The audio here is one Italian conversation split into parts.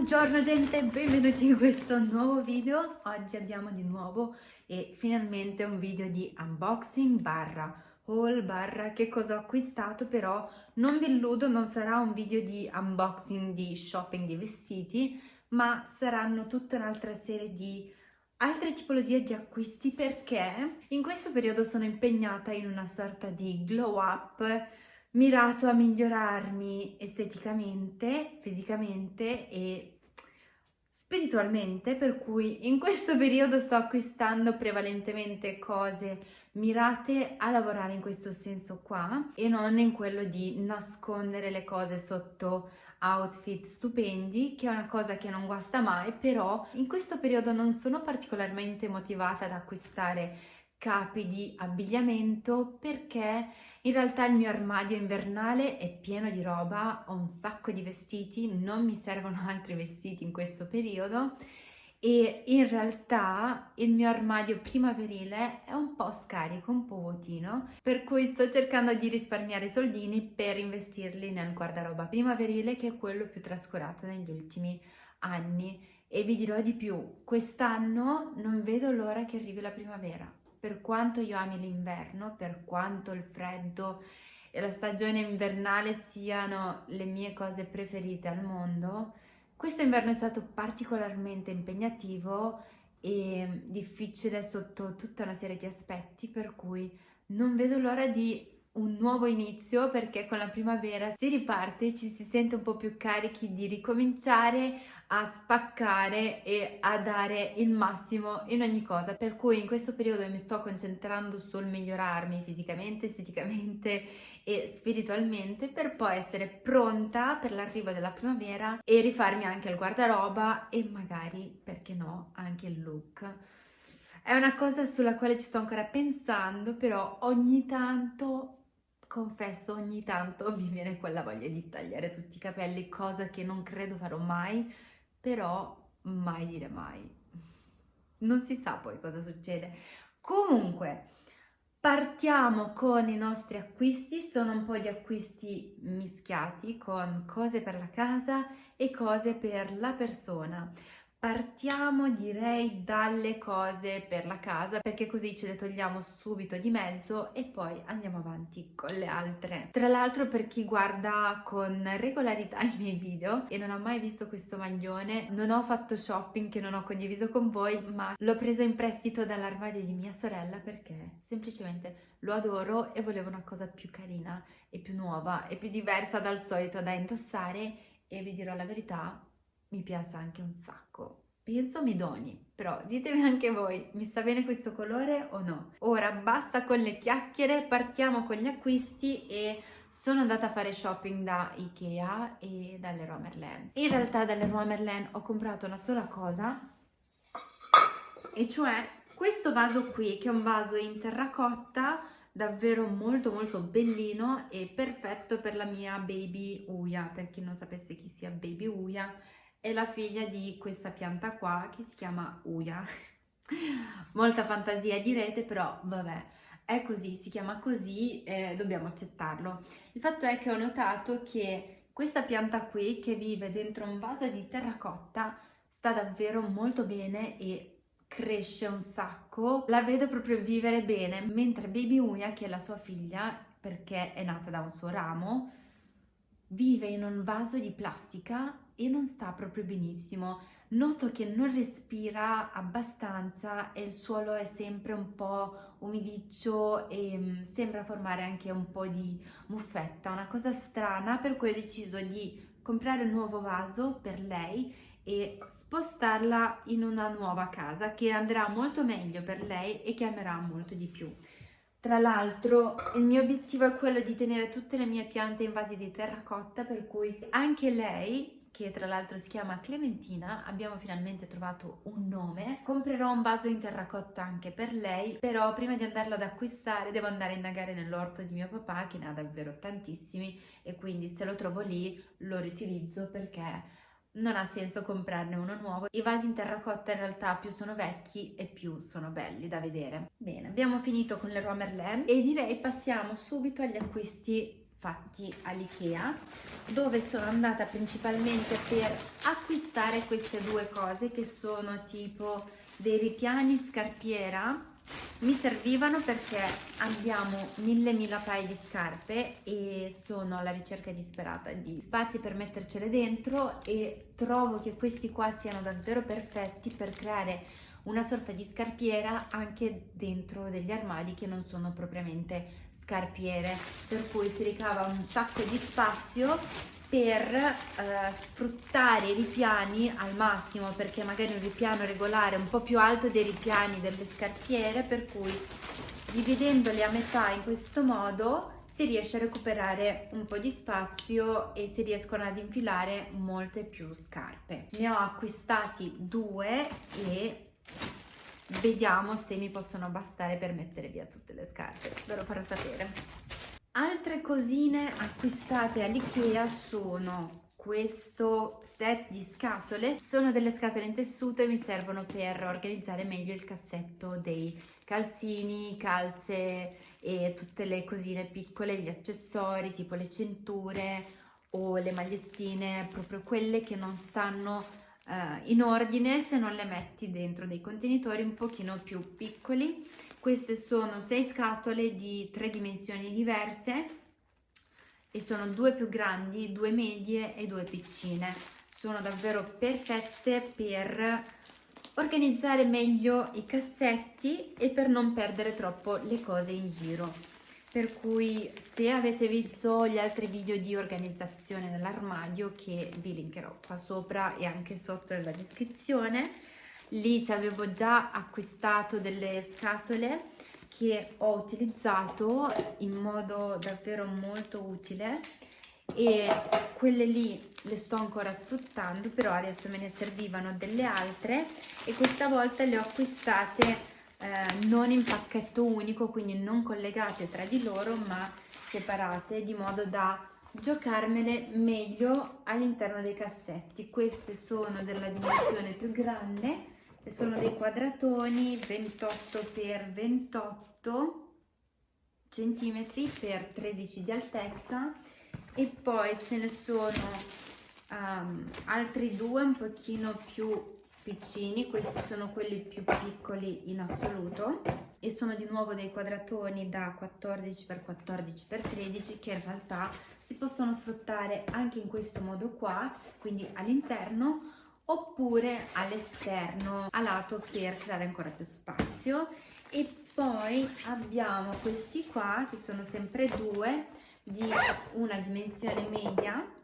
Buongiorno gente, benvenuti in questo nuovo video. Oggi abbiamo di nuovo e finalmente un video di unboxing barra haul barra che cosa ho acquistato però non vi illudo non sarà un video di unboxing di shopping di vestiti ma saranno tutta un'altra serie di altre tipologie di acquisti perché in questo periodo sono impegnata in una sorta di glow up mirato a migliorarmi esteticamente, fisicamente e spiritualmente, per cui in questo periodo sto acquistando prevalentemente cose mirate a lavorare in questo senso qua e non in quello di nascondere le cose sotto outfit stupendi, che è una cosa che non guasta mai, però in questo periodo non sono particolarmente motivata ad acquistare capi di abbigliamento perché in realtà il mio armadio invernale è pieno di roba, ho un sacco di vestiti, non mi servono altri vestiti in questo periodo e in realtà il mio armadio primaverile è un po' scarico, un po' vuotino, per cui sto cercando di risparmiare soldini per investirli nel guardaroba primaverile che è quello più trascurato negli ultimi anni. E vi dirò di più, quest'anno non vedo l'ora che arrivi la primavera per quanto io ami l'inverno, per quanto il freddo e la stagione invernale siano le mie cose preferite al mondo, questo inverno è stato particolarmente impegnativo e difficile sotto tutta una serie di aspetti, per cui non vedo l'ora di un nuovo inizio perché con la primavera si riparte, ci si sente un po' più carichi di ricominciare a spaccare e a dare il massimo in ogni cosa per cui in questo periodo mi sto concentrando sul migliorarmi fisicamente, esteticamente e spiritualmente per poi essere pronta per l'arrivo della primavera e rifarmi anche il guardaroba e magari, perché no, anche il look. È una cosa sulla quale ci sto ancora pensando, però ogni tanto confesso ogni tanto mi viene quella voglia di tagliare tutti i capelli, cosa che non credo farò mai, però mai dire mai. Non si sa poi cosa succede. Comunque, partiamo con i nostri acquisti, sono un po' di acquisti mischiati con cose per la casa e cose per la persona. Partiamo direi dalle cose per la casa perché così ce le togliamo subito di mezzo e poi andiamo avanti con le altre. Tra l'altro per chi guarda con regolarità i miei video e non ha mai visto questo maglione, non ho fatto shopping che non ho condiviso con voi ma l'ho preso in prestito dall'armadio di mia sorella perché semplicemente lo adoro e volevo una cosa più carina e più nuova e più diversa dal solito da indossare e vi dirò la verità mi piace anche un sacco. Penso mi doni, però ditemi anche voi, mi sta bene questo colore o no? Ora basta con le chiacchiere, partiamo con gli acquisti e sono andata a fare shopping da Ikea e dalle Merlin. In realtà dalle Merlin ho comprato una sola cosa, e cioè questo vaso qui, che è un vaso in terracotta, davvero molto molto bellino e perfetto per la mia baby Uya, per chi non sapesse chi sia baby Uya, è la figlia di questa pianta qua che si chiama Uya. Molta fantasia direte, però vabbè, è così, si chiama così e dobbiamo accettarlo. Il fatto è che ho notato che questa pianta qui che vive dentro un vaso di terracotta sta davvero molto bene e cresce un sacco, la vedo proprio vivere bene, mentre Baby Uya, che è la sua figlia, perché è nata da un suo ramo, vive in un vaso di plastica e non sta proprio benissimo. Noto che non respira abbastanza e il suolo è sempre un po' umidiccio e mm, sembra formare anche un po' di muffetta, una cosa strana per cui ho deciso di comprare un nuovo vaso per lei e spostarla in una nuova casa che andrà molto meglio per lei e che amerà molto di più. Tra l'altro il mio obiettivo è quello di tenere tutte le mie piante in vasi di terracotta per cui anche lei che tra l'altro si chiama Clementina, abbiamo finalmente trovato un nome. Comprerò un vaso in terracotta anche per lei, però prima di andarlo ad acquistare devo andare a indagare nell'orto di mio papà che ne ha davvero tantissimi e quindi se lo trovo lì lo riutilizzo perché non ha senso comprarne uno nuovo. I vasi in terracotta in realtà più sono vecchi e più sono belli da vedere. Bene, abbiamo finito con le Merlin e direi passiamo subito agli acquisti fatti all'Ikea dove sono andata principalmente per acquistare queste due cose che sono tipo dei ripiani scarpiera. Mi servivano perché abbiamo mille mila paia di scarpe e sono alla ricerca disperata di spazi per mettercele dentro e trovo che questi qua siano davvero perfetti per creare una sorta di scarpiera anche dentro degli armadi che non sono propriamente scarpiere per cui si ricava un sacco di spazio per eh, sfruttare i ripiani al massimo perché magari un ripiano regolare è un po' più alto dei ripiani delle scarpiere per cui dividendoli a metà in questo modo si riesce a recuperare un po' di spazio e si riescono ad infilare molte più scarpe. Ne ho acquistati due e vediamo se mi possono bastare per mettere via tutte le scarpe ve lo farò sapere. Altre cosine acquistate all'Ikea sono questo set di scatole. Sono delle scatole in tessuto e mi servono per organizzare meglio il cassetto dei calzini, calze e tutte le cosine piccole, gli accessori tipo le cinture o le magliettine, proprio quelle che non stanno eh, in ordine se non le metti dentro dei contenitori un pochino più piccoli queste sono sei scatole di tre dimensioni diverse e sono due più grandi due medie e due piccine. Sono davvero perfette per organizzare meglio i cassetti e per non perdere troppo le cose in giro per cui se avete visto gli altri video di organizzazione dell'armadio che vi linkerò qua sopra e anche sotto nella descrizione lì ci avevo già acquistato delle scatole che ho utilizzato in modo davvero molto utile e quelle lì le sto ancora sfruttando però adesso me ne servivano delle altre e questa volta le ho acquistate eh, non in pacchetto unico, quindi non collegate tra di loro ma separate di modo da giocarmele meglio all'interno dei cassetti. Queste sono della dimensione più grande e sono dei quadratoni 28 x 28 centimetri per 13 di altezza e poi ce ne sono um, altri due un pochino più piccini, questi sono quelli più piccoli in assoluto e sono di nuovo dei quadratoni da 14 x 14 x 13 che in realtà si possono sfruttare anche in questo modo qua, quindi all'interno oppure all'esterno a lato per creare ancora più spazio. E poi abbiamo questi qua che sono sempre due di una dimensione media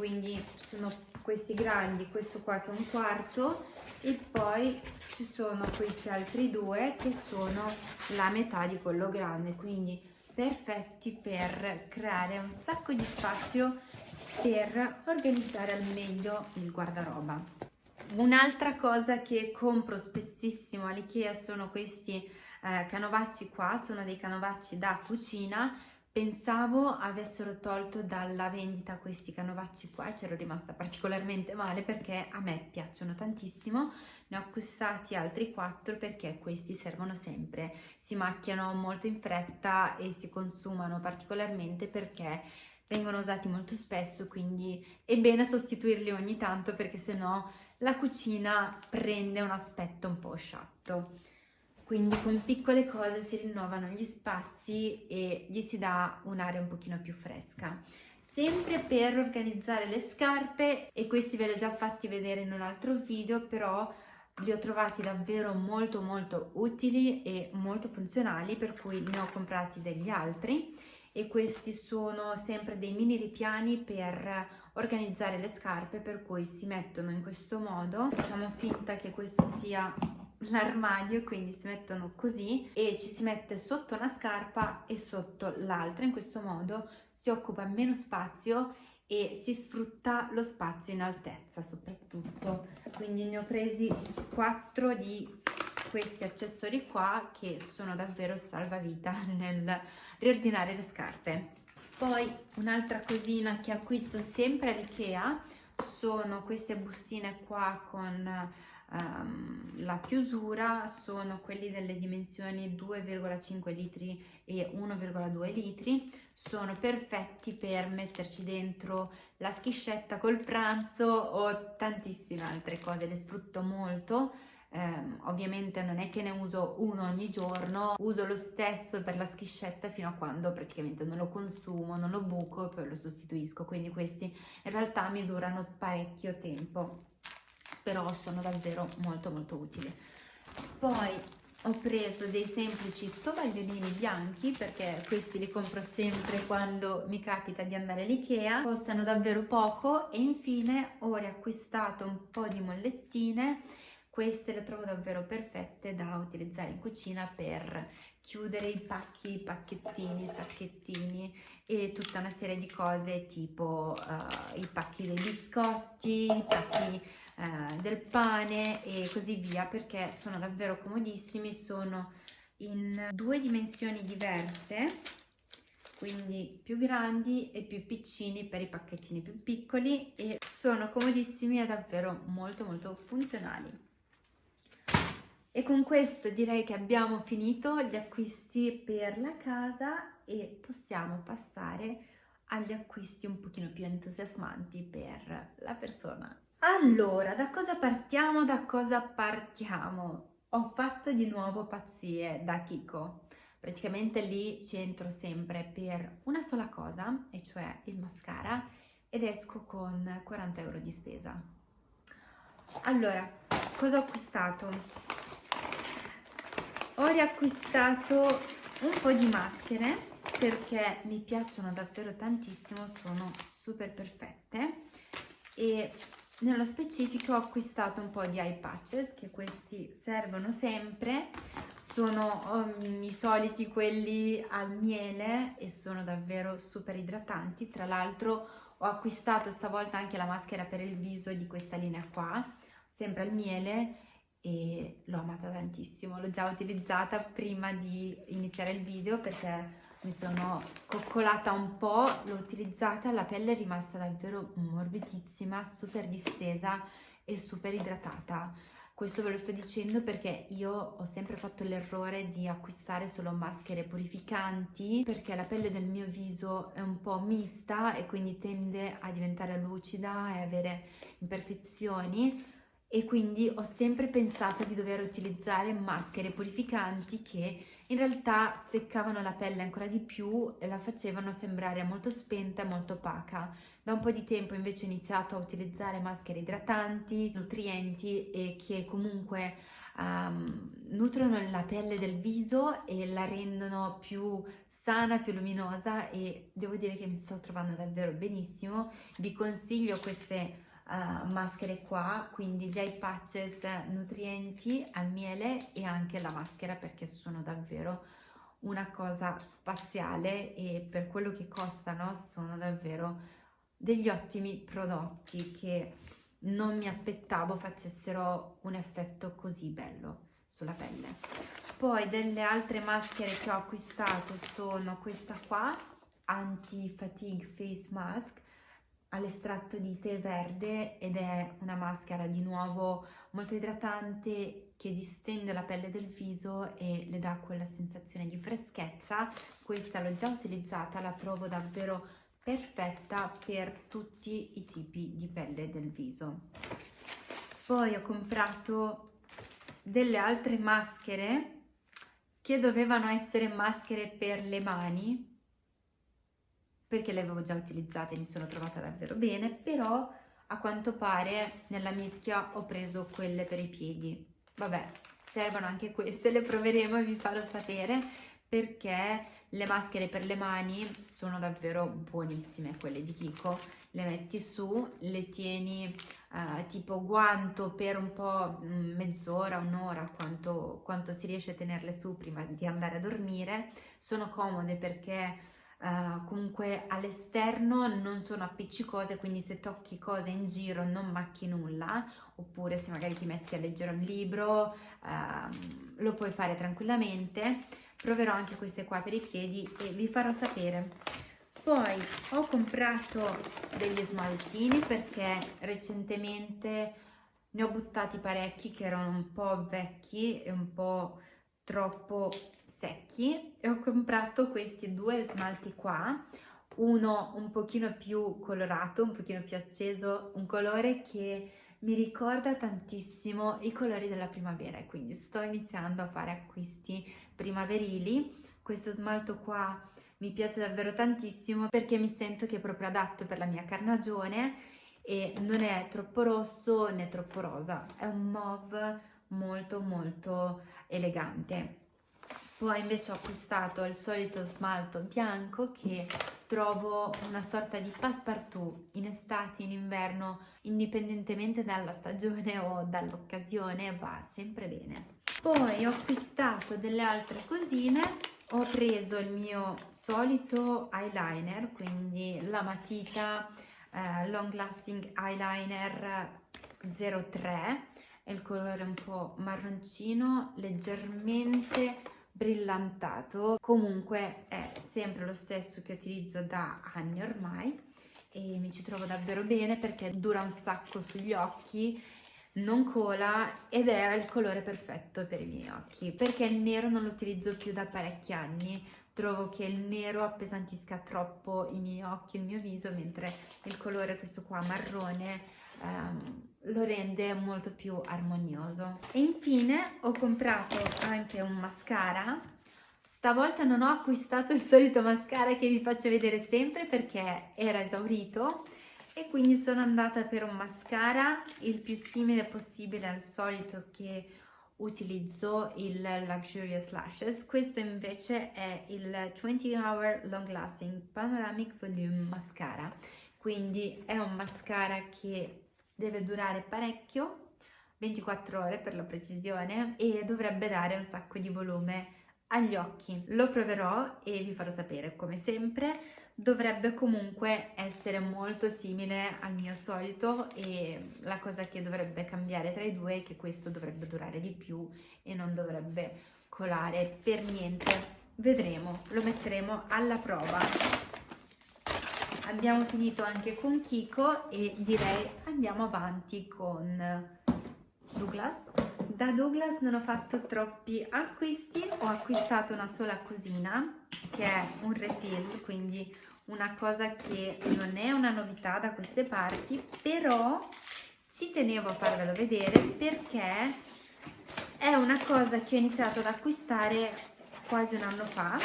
quindi sono questi grandi questo qua che è un quarto e poi ci sono questi altri due che sono la metà di quello grande. Quindi perfetti per creare un sacco di spazio per organizzare al meglio il guardaroba. Un'altra cosa che compro spessissimo all'Ikea sono questi eh, canovacci qua sono dei canovacci da cucina Pensavo avessero tolto dalla vendita questi canovacci qua e c'ero rimasta particolarmente male perché a me piacciono tantissimo. Ne ho acquistati altri quattro perché questi servono sempre. Si macchiano molto in fretta e si consumano particolarmente perché vengono usati molto spesso quindi è bene sostituirli ogni tanto perché sennò la cucina prende un aspetto un po' sciatto quindi con piccole cose si rinnovano gli spazi e gli si dà un'area un pochino più fresca. Sempre per organizzare le scarpe e questi ve li ho già fatti vedere in un altro video però li ho trovati davvero molto molto utili e molto funzionali per cui ne ho comprati degli altri. E questi sono sempre dei mini ripiani per organizzare le scarpe per cui si mettono in questo modo. Facciamo finta che questo sia l'armadio quindi si mettono così e ci si mette sotto una scarpa e sotto l'altra. In questo modo si occupa meno spazio e si sfrutta lo spazio in altezza soprattutto. Quindi ne ho presi quattro di questi accessori qua che sono davvero salvavita nel riordinare le scarpe. Poi un'altra cosina che acquisto sempre all'Ikea sono queste bustine qua con um, la chiusura sono quelli delle dimensioni 2,5 litri e 1,2 litri. Sono perfetti per metterci dentro la schiscetta col pranzo o tantissime altre cose. Le sfrutto molto. Eh, ovviamente non è che ne uso uno ogni giorno, uso lo stesso per la schiscetta fino a quando praticamente non lo consumo, non lo buco e poi lo sostituisco, quindi questi in realtà mi durano parecchio tempo, però sono davvero molto molto utili. Poi ho preso dei semplici tovagliolini bianchi perché questi li compro sempre quando mi capita di andare all'Ikea, costano davvero poco e infine ho riacquistato un po' di mollettine queste le trovo davvero perfette da utilizzare in cucina per chiudere i pacchi, i pacchettini, i sacchettini e tutta una serie di cose tipo uh, i pacchi dei biscotti, i pacchi uh, del pane e così via perché sono davvero comodissimi, sono in due dimensioni diverse quindi più grandi e più piccini per i pacchettini più piccoli e sono comodissimi e davvero molto molto funzionali. E con questo direi che abbiamo finito gli acquisti per la casa e possiamo passare agli acquisti un pochino più entusiasmanti per la persona. Allora, da cosa partiamo? Da cosa partiamo? Ho fatto di nuovo pazzie da Kiko. Praticamente lì centro sempre per una sola cosa, e cioè il mascara, ed esco con 40 euro di spesa. Allora, cosa ho acquistato? Ho riacquistato un po' di maschere perché mi piacciono davvero tantissimo, sono super perfette e nello specifico ho acquistato un po' di eye patches che questi servono sempre. Sono um, i soliti quelli al miele e sono davvero super idratanti. Tra l'altro ho acquistato stavolta anche la maschera per il viso di questa linea qua sempre al miele e l'ho amata tantissimo, l'ho già utilizzata prima di iniziare il video perché mi sono coccolata un po', l'ho utilizzata, la pelle è rimasta davvero morbidissima, super distesa e super idratata. Questo ve lo sto dicendo perché io ho sempre fatto l'errore di acquistare solo maschere purificanti perché la pelle del mio viso è un po' mista e quindi tende a diventare lucida e avere imperfezioni e quindi ho sempre pensato di dover utilizzare maschere purificanti che in realtà seccavano la pelle ancora di più e la facevano sembrare molto spenta e molto opaca. Da un po' di tempo invece ho iniziato a utilizzare maschere idratanti, nutrienti e che comunque um, nutrono la pelle del viso e la rendono più sana, più luminosa e devo dire che mi sto trovando davvero benissimo. Vi consiglio queste uh, maschere qua, quindi gli eye patches nutrienti al miele e anche la maschera perché sono davvero una cosa spaziale e per quello che costano sono davvero degli ottimi prodotti che non mi aspettavo facessero un effetto così bello sulla pelle. Poi delle altre maschere che ho acquistato sono questa qua, Anti Fatigue Face Mask, all'estratto di tè verde ed è una maschera di nuovo molto idratante che distende la pelle del viso e le dà quella sensazione di freschezza. Questa l'ho già utilizzata, la trovo davvero perfetta per tutti i tipi di pelle del viso. Poi ho comprato delle altre maschere che dovevano essere maschere per le mani perché le avevo già utilizzate e mi sono trovata davvero bene, però a quanto pare nella mischia ho preso quelle per i piedi. Vabbè, servono anche queste, le proveremo e vi farò sapere perché le maschere per le mani sono davvero buonissime, quelle di Kiko. Le metti su, le tieni uh, tipo guanto per un po' mm, mezz'ora, un'ora, quanto, quanto si riesce a tenerle su prima di andare a dormire. Sono comode perché Uh, comunque all'esterno non sono appiccicose quindi se tocchi cose in giro non macchi nulla oppure se magari ti metti a leggere un libro uh, lo puoi fare tranquillamente. Proverò anche queste qua per i piedi e vi farò sapere. Poi ho comprato degli smaltini perché recentemente ne ho buttati parecchi che erano un po' vecchi e un po' troppo secchi e ho comprato questi due smalti qua uno un pochino più colorato, un pochino più acceso, un colore che mi ricorda tantissimo i colori della primavera e quindi sto iniziando a fare acquisti primaverili. Questo smalto qua mi piace davvero tantissimo perché mi sento che è proprio adatto per la mia carnagione e non è troppo rosso né troppo rosa, è un mauve molto molto elegante. Poi invece ho acquistato il solito smalto bianco che trovo una sorta di passepartout in estate, in inverno, indipendentemente dalla stagione o dall'occasione, va sempre bene. Poi ho acquistato delle altre cosine, ho preso il mio solito eyeliner, quindi la matita eh, Long Lasting Eyeliner 03, è il colore un po' marroncino, leggermente brillantato. Comunque è sempre lo stesso che utilizzo da anni ormai e mi ci trovo davvero bene perché dura un sacco sugli occhi non cola ed è il colore perfetto per i miei occhi perché il nero non lo utilizzo più da parecchi anni. Trovo che il nero appesantisca troppo i miei occhi, il mio viso mentre il colore questo qua marrone ehm, lo rende molto più armonioso. E infine ho comprato anche un mascara. Stavolta non ho acquistato il solito mascara che vi faccio vedere sempre perché era esaurito e quindi sono andata per un mascara il più simile possibile al solito che utilizzo il Luxurious Lashes. Questo invece è il 20 Hour Long Lasting Panoramic Volume Mascara. Quindi è un mascara che deve durare parecchio, 24 ore per la precisione, e dovrebbe dare un sacco di volume agli occhi. Lo proverò e vi farò sapere, come sempre, dovrebbe comunque essere molto simile al mio solito e la cosa che dovrebbe cambiare tra i due è che questo dovrebbe durare di più e non dovrebbe colare per niente. Vedremo, lo metteremo alla prova abbiamo finito anche con Kiko e direi andiamo avanti con Douglas. Da Douglas non ho fatto troppi acquisti, ho acquistato una sola cosina che è un refill, quindi una cosa che non è una novità da queste parti, però ci tenevo a farvelo vedere perché è una cosa che ho iniziato ad acquistare quasi un anno fa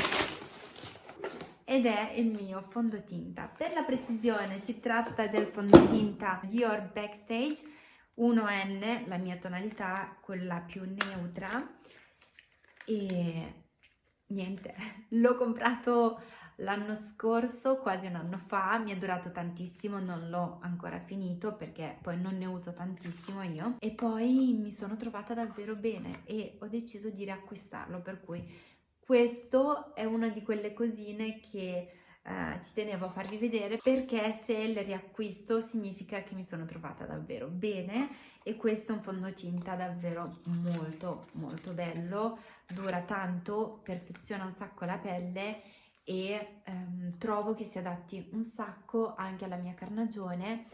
ed è il mio fondotinta. Per la precisione si tratta del fondotinta Dior Backstage 1N, la mia tonalità, quella più neutra e niente, l'ho comprato l'anno scorso, quasi un anno fa, mi è durato tantissimo, non l'ho ancora finito perché poi non ne uso tantissimo io e poi mi sono trovata davvero bene e ho deciso di riacquistarlo per cui questo è una di quelle cosine che eh, ci tenevo a farvi vedere perché se le riacquisto significa che mi sono trovata davvero bene e questo è un fondotinta davvero molto molto bello, dura tanto, perfeziona un sacco la pelle e ehm, trovo che si adatti un sacco anche alla mia carnagione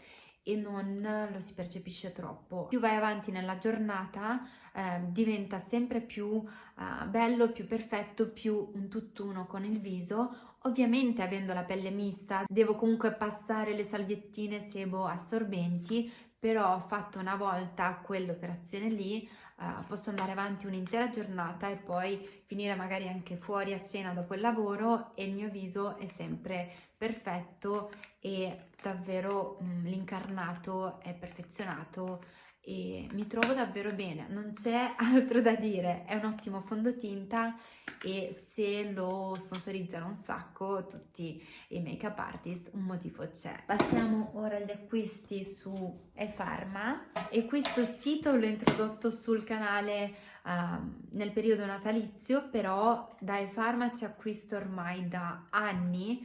e non lo si percepisce troppo. Più vai avanti nella giornata eh, diventa sempre più eh, bello, più perfetto, più un tutt'uno con il viso. Ovviamente avendo la pelle mista devo comunque passare le salviettine sebo assorbenti, però fatto una volta quell'operazione lì uh, posso andare avanti un'intera giornata e poi finire magari anche fuori a cena dopo il lavoro e il mio viso è sempre perfetto e davvero mm, l'incarnato è perfezionato e mi trovo davvero bene, non c'è altro da dire, è un ottimo fondotinta e se lo sponsorizzano un sacco tutti i make up artist un motivo c'è. Passiamo ora agli acquisti su eFarma e questo sito l'ho introdotto sul canale uh, nel periodo natalizio però da eFarma ci acquisto ormai da anni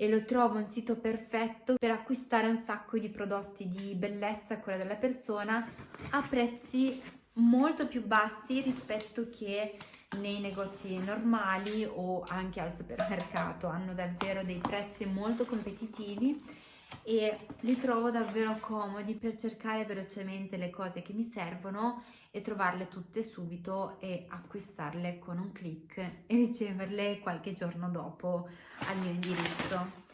e lo trovo un sito perfetto per acquistare un sacco di prodotti di bellezza a quella della persona a prezzi molto più bassi rispetto che nei negozi normali o anche al supermercato. Hanno davvero dei prezzi molto competitivi e li trovo davvero comodi per cercare velocemente le cose che mi servono e trovarle tutte subito e acquistarle con un clic e riceverle qualche giorno dopo al mio indirizzo.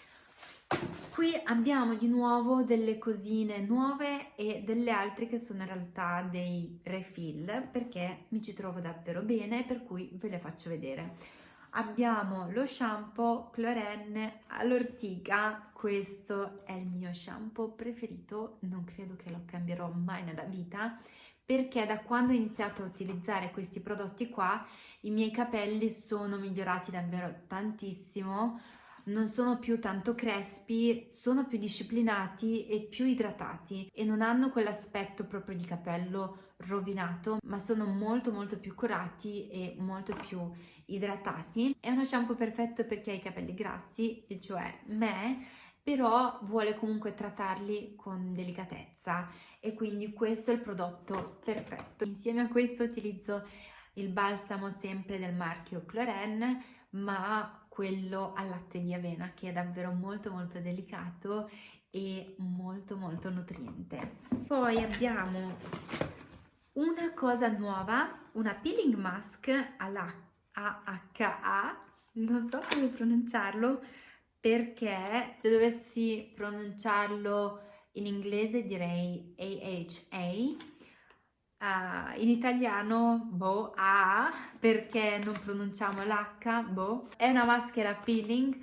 Qui abbiamo di nuovo delle cosine nuove e delle altre che sono in realtà dei refill perché mi ci trovo davvero bene per cui ve le faccio vedere. Abbiamo lo shampoo Clorenne all'ortica, questo è il mio shampoo preferito, non credo che lo cambierò mai nella vita perché da quando ho iniziato a utilizzare questi prodotti qua i miei capelli sono migliorati davvero tantissimo. Non sono più tanto crespi, sono più disciplinati e più idratati e non hanno quell'aspetto proprio di capello rovinato, ma sono molto molto più curati e molto più idratati. È uno shampoo perfetto per chi ha i capelli grassi, cioè me, però vuole comunque trattarli con delicatezza e quindi questo è il prodotto perfetto. Insieme a questo utilizzo il balsamo sempre del marchio Cloren, ma quello al latte di avena che è davvero molto molto delicato e molto molto nutriente. Poi abbiamo una cosa nuova, una peeling mask alla AHA, non so come pronunciarlo perché se dovessi pronunciarlo in inglese direi AHA uh, in italiano boh, A perché non pronunciamo l'H, boh. È una maschera peeling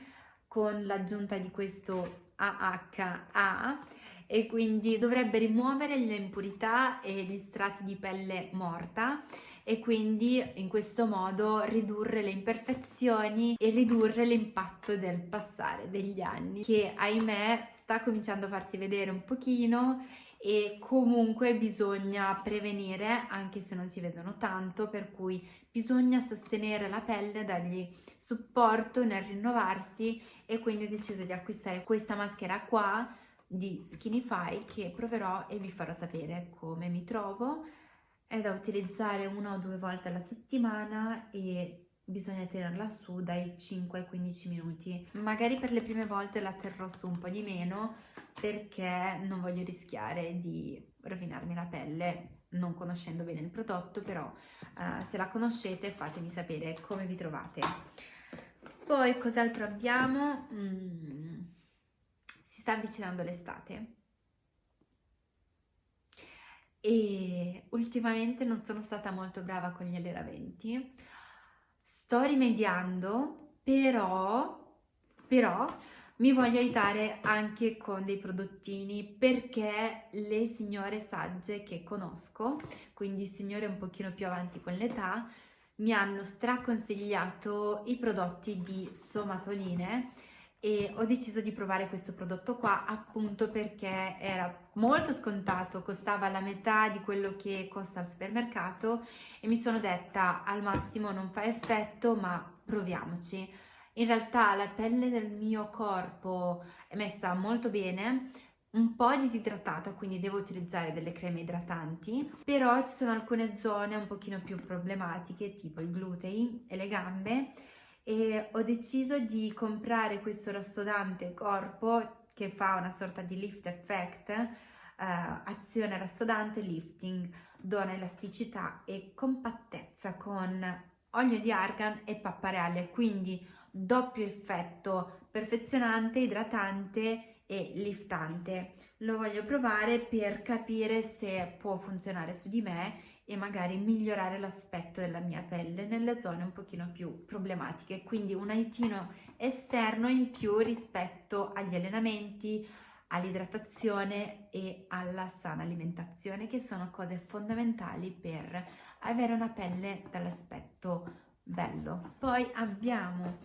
con l'aggiunta di questo AHA e quindi dovrebbe rimuovere le impurità e gli strati di pelle morta e quindi in questo modo ridurre le imperfezioni e ridurre l'impatto del passare degli anni che ahimè sta cominciando a farsi vedere un pochino e comunque bisogna prevenire anche se non si vedono tanto per cui bisogna sostenere la pelle dargli supporto nel rinnovarsi e quindi ho deciso di acquistare questa maschera qua di Skinify che proverò e vi farò sapere come mi trovo è da utilizzare una o due volte alla settimana e bisogna tenerla su dai 5 ai 15 minuti. Magari per le prime volte la terrò su un po' di meno perché non voglio rischiare di rovinarmi la pelle non conoscendo bene il prodotto però uh, se la conoscete fatemi sapere come vi trovate. Poi cos'altro abbiamo? Mm, si sta avvicinando l'estate e ultimamente non sono stata molto brava con gli alleramenti sto rimediando però però mi voglio aiutare anche con dei prodottini perché le signore sagge che conosco, quindi signore un pochino più avanti con l'età, mi hanno straconsigliato i prodotti di somatoline e ho deciso di provare questo prodotto qua appunto perché era molto scontato, costava la metà di quello che costa al supermercato e mi sono detta al massimo non fa effetto ma proviamoci. In realtà la pelle del mio corpo è messa molto bene, un po' disidratata, quindi devo utilizzare delle creme idratanti, però ci sono alcune zone un pochino più problematiche, tipo i glutei e le gambe, e ho deciso di comprare questo rassodante corpo che fa una sorta di lift effect, eh, azione rassodante, lifting, dona elasticità e compattezza con olio di argan e pappareale, quindi doppio effetto perfezionante, idratante e liftante. Lo voglio provare per capire se può funzionare su di me e magari migliorare l'aspetto della mia pelle nelle zone un pochino più problematiche. Quindi un aiutino esterno in più rispetto agli allenamenti, all'idratazione e alla sana alimentazione che sono cose fondamentali per avere una pelle dall'aspetto bello. Poi abbiamo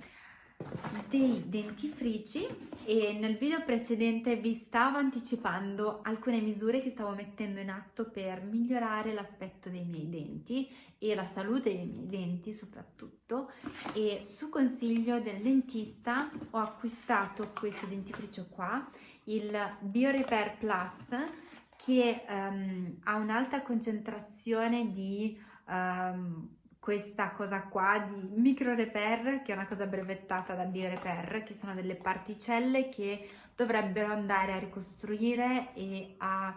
dei dentifrici? E nel video precedente vi stavo anticipando alcune misure che stavo mettendo in atto per migliorare l'aspetto dei miei denti e la salute dei miei denti soprattutto. E su consiglio del dentista ho acquistato questo dentifricio qua il BioRepair Plus che um, ha un'alta concentrazione di um, questa cosa qua di micro repair che è una cosa brevettata da BioRepair che sono delle particelle che dovrebbero andare a ricostruire e a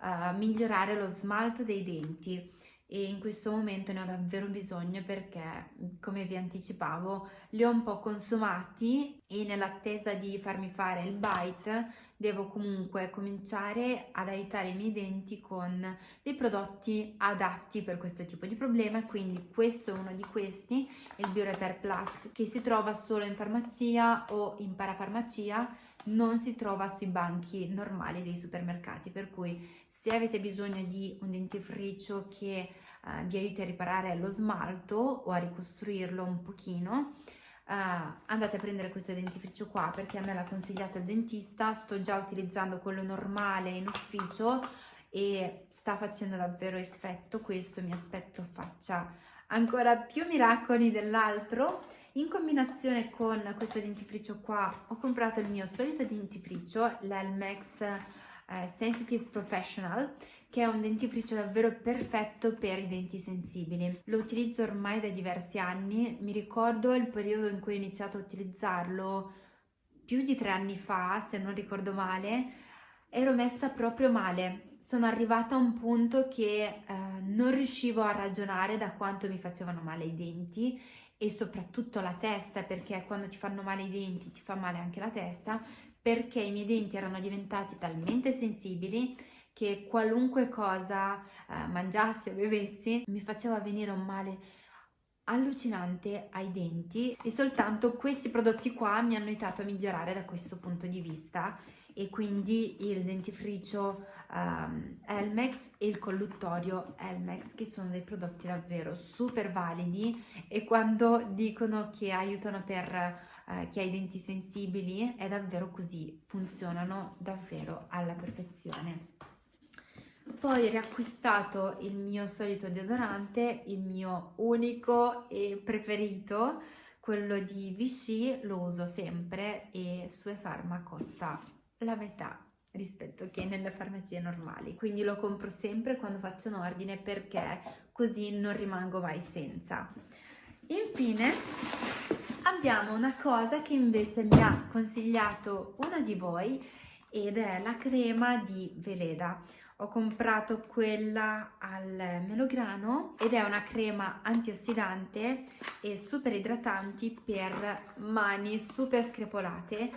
uh, migliorare lo smalto dei denti e in questo momento ne ho davvero bisogno perché come vi anticipavo li ho un po' consumati e nell'attesa di farmi fare il bite devo comunque cominciare ad aiutare i miei denti con dei prodotti adatti per questo tipo di problema. Quindi questo è uno di questi il BioRepair Plus che si trova solo in farmacia o in parafarmacia non si trova sui banchi normali dei supermercati per cui se avete bisogno di un dentifricio che uh, vi aiuti a riparare lo smalto o a ricostruirlo un pochino, uh, andate a prendere questo dentifricio qua perché a me l'ha consigliato il dentista, sto già utilizzando quello normale in ufficio e sta facendo davvero effetto, questo mi aspetto faccia ancora più miracoli dell'altro. In combinazione con questo dentifricio qua ho comprato il mio solito dentifricio, l'Elmex eh, Sensitive Professional che è un dentifricio davvero perfetto per i denti sensibili. Lo utilizzo ormai da diversi anni, mi ricordo il periodo in cui ho iniziato a utilizzarlo più di tre anni fa, se non ricordo male, ero messa proprio male. Sono arrivata a un punto che eh, non riuscivo a ragionare da quanto mi facevano male i denti e soprattutto la testa perché quando ti fanno male i denti ti fa male anche la testa perché i miei denti erano diventati talmente sensibili che qualunque cosa eh, mangiassi o bevessi mi faceva venire un male allucinante ai denti. E soltanto questi prodotti qua mi hanno aiutato a migliorare da questo punto di vista. E quindi il dentifricio um, Elmex e il colluttorio Elmex che sono dei prodotti davvero super validi. E quando dicono che aiutano per uh, chi ha i denti sensibili è davvero così, funzionano davvero alla perfezione. Poi riacquistato il mio solito deodorante, il mio unico e preferito, quello di Vichy, lo uso sempre e Sue Pharma costa la metà rispetto che nelle farmacie normali quindi lo compro sempre quando faccio un ordine perché così non rimango mai senza infine abbiamo una cosa che invece mi ha consigliato una di voi ed è la crema di Veleda. Ho comprato quella al melograno ed è una crema antiossidante e super idratanti per mani super screpolate.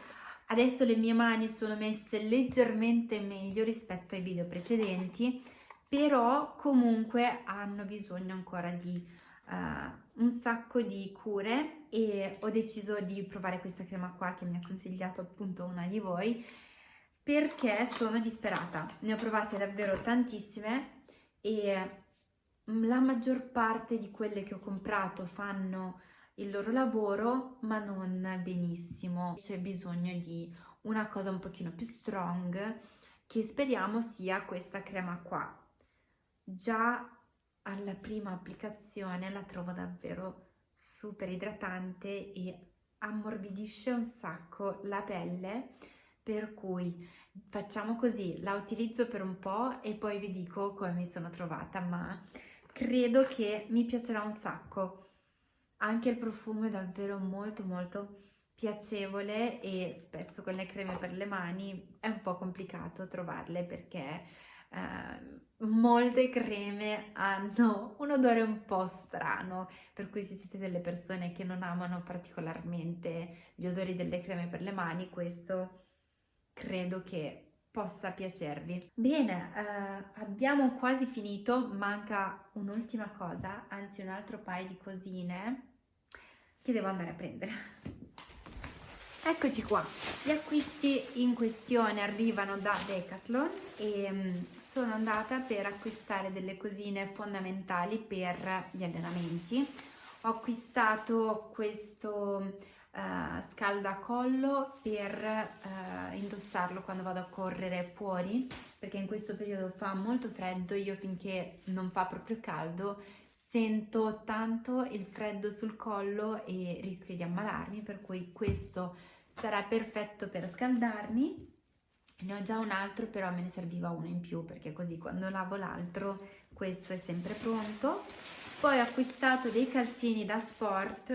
Adesso le mie mani sono messe leggermente meglio rispetto ai video precedenti, però comunque hanno bisogno ancora di uh, un sacco di cure e ho deciso di provare questa crema qua che mi ha consigliato appunto una di voi perché sono disperata. Ne ho provate davvero tantissime e la maggior parte di quelle che ho comprato fanno il loro lavoro ma non benissimo c'è bisogno di una cosa un pochino più strong che speriamo sia questa crema qua già alla prima applicazione la trovo davvero super idratante e ammorbidisce un sacco la pelle per cui facciamo così la utilizzo per un po' e poi vi dico come mi sono trovata ma credo che mi piacerà un sacco. Anche il profumo è davvero molto molto piacevole e spesso con le creme per le mani è un po' complicato trovarle perché eh, molte creme hanno un odore un po' strano per cui se siete delle persone che non amano particolarmente gli odori delle creme per le mani questo credo che possa piacervi. Bene, eh, abbiamo quasi finito, manca un'ultima cosa, anzi un altro paio di cosine che devo andare a prendere. Eccoci qua, gli acquisti in questione arrivano da Decathlon e um, sono andata per acquistare delle cosine fondamentali per gli allenamenti. Ho acquistato questo uh, scaldacollo per uh, indossarlo quando vado a correre fuori perché in questo periodo fa molto freddo, io finché non fa proprio caldo sento tanto il freddo sul collo e rischio di ammalarmi, per cui questo sarà perfetto per scaldarmi. Ne ho già un altro, però me ne serviva uno in più, perché così quando lavo l'altro questo è sempre pronto. poi ho acquistato dei calzini da sport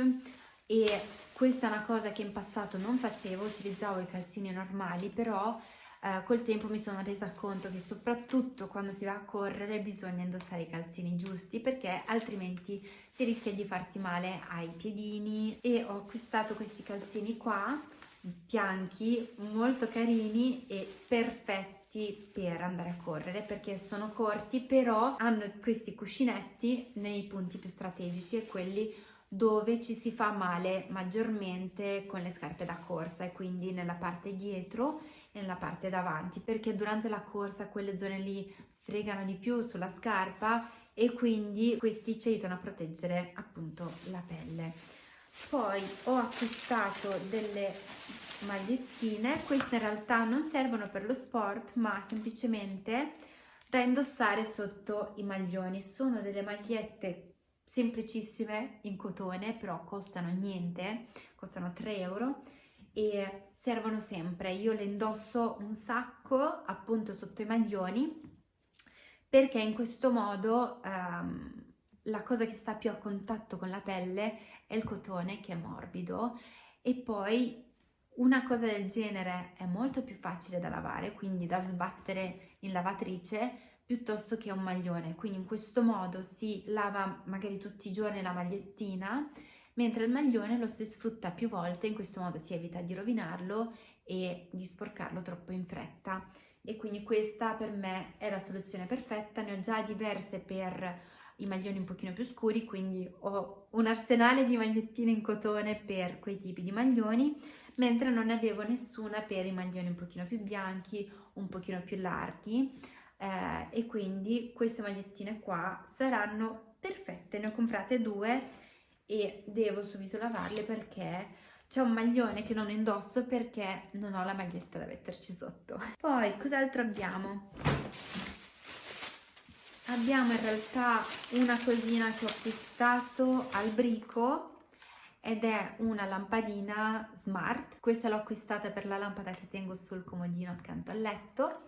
e questa è una cosa che in passato non facevo, utilizzavo i calzini normali, però eh, col tempo mi sono resa conto che soprattutto quando si va a correre bisogna indossare i calzini giusti perché altrimenti si rischia di farsi male ai piedini. E ho acquistato questi calzini qua bianchi molto carini e perfetti per andare a correre perché sono corti però hanno questi cuscinetti nei punti più strategici e quelli dove ci si fa male maggiormente con le scarpe da corsa e quindi nella parte dietro e nella parte davanti perché durante la corsa quelle zone lì sfregano di più sulla scarpa e quindi questi ci aiutano a proteggere appunto la pelle. Poi ho acquistato delle magliettine. Queste in realtà non servono per lo sport ma semplicemente da indossare sotto i maglioni. Sono delle magliette semplicissime in cotone, però costano niente, costano 3 euro e servono sempre. Io le indosso un sacco appunto sotto i maglioni perché in questo modo um, la cosa che sta più a contatto con la pelle è il cotone che è morbido e poi una cosa del genere è molto più facile da lavare, quindi da sbattere in lavatrice piuttosto che un maglione. Quindi in questo modo si lava magari tutti i giorni la magliettina, mentre il maglione lo si sfrutta più volte, in questo modo si evita di rovinarlo e di sporcarlo troppo in fretta. E quindi questa per me è la soluzione perfetta, ne ho già diverse per i maglioni un pochino più scuri, quindi ho un arsenale di magliettine in cotone per quei tipi di maglioni, mentre non ne avevo nessuna per i maglioni un pochino più bianchi, un pochino più larghi eh, e quindi queste magliettine qua saranno perfette, ne ho comprate due e devo subito lavarle perché c'è un maglione che non indosso perché non ho la maglietta da metterci sotto. Poi cos'altro abbiamo? Abbiamo in realtà una cosina che ho acquistato al brico ed è una lampadina smart. Questa l'ho acquistata per la lampada che tengo sul comodino accanto al letto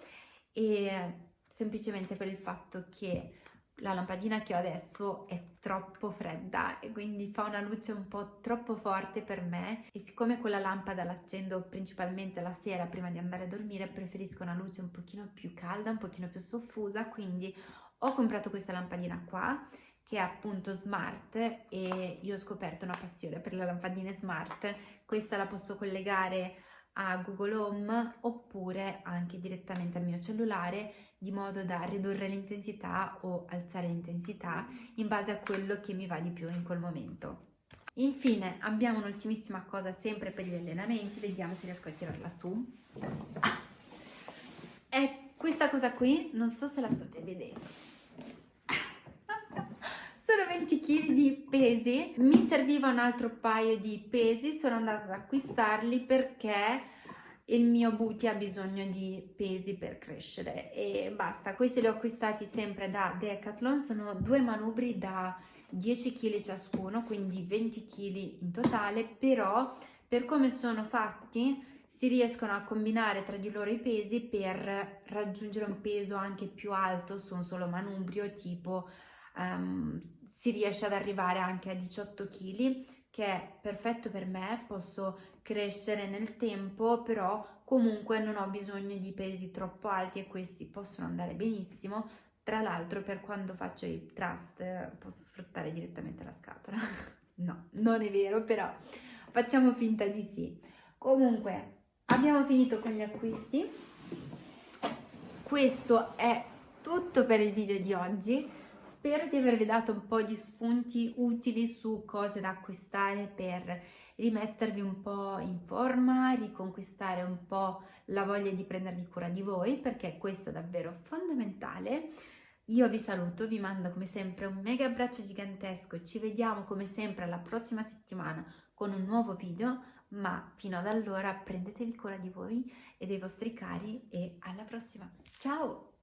e semplicemente per il fatto che la lampadina che ho adesso è troppo fredda e quindi fa una luce un po' troppo forte per me. E siccome quella lampada l'accendo principalmente la sera prima di andare a dormire preferisco una luce un pochino più calda, un pochino più soffusa quindi ho comprato questa lampadina qua che è appunto smart e io ho scoperto una passione per le lampadine smart. Questa la posso collegare a Google Home oppure anche direttamente al mio cellulare di modo da ridurre l'intensità o alzare l'intensità in base a quello che mi va di più in quel momento. Infine abbiamo un'ultimissima cosa sempre per gli allenamenti, vediamo se riesco a tirarla su. È questa cosa qui, non so se la state vedendo sono 20 kg di pesi, mi serviva un altro paio di pesi, sono andata ad acquistarli perché il mio booty ha bisogno di pesi per crescere e basta, questi li ho acquistati sempre da Decathlon, sono due manubri da 10 kg ciascuno, quindi 20 kg in totale, però per come sono fatti si riescono a combinare tra di loro i pesi per raggiungere un peso anche più alto su un solo manubrio, tipo um, si riesce ad arrivare anche a 18 kg che è perfetto per me, posso crescere nel tempo, però comunque non ho bisogno di pesi troppo alti e questi possono andare benissimo. Tra l'altro per quando faccio i trust posso sfruttare direttamente la scatola. no, non è vero, però facciamo finta di sì. Comunque abbiamo finito con gli acquisti. Questo è tutto per il video di oggi. Spero di avervi dato un po' di spunti utili su cose da acquistare per rimettervi un po' in forma, riconquistare un po' la voglia di prendervi cura di voi perché questo è davvero fondamentale. Io vi saluto, vi mando come sempre un mega abbraccio gigantesco ci vediamo come sempre la prossima settimana con un nuovo video, ma fino ad allora prendetevi cura di voi e dei vostri cari e alla prossima. Ciao!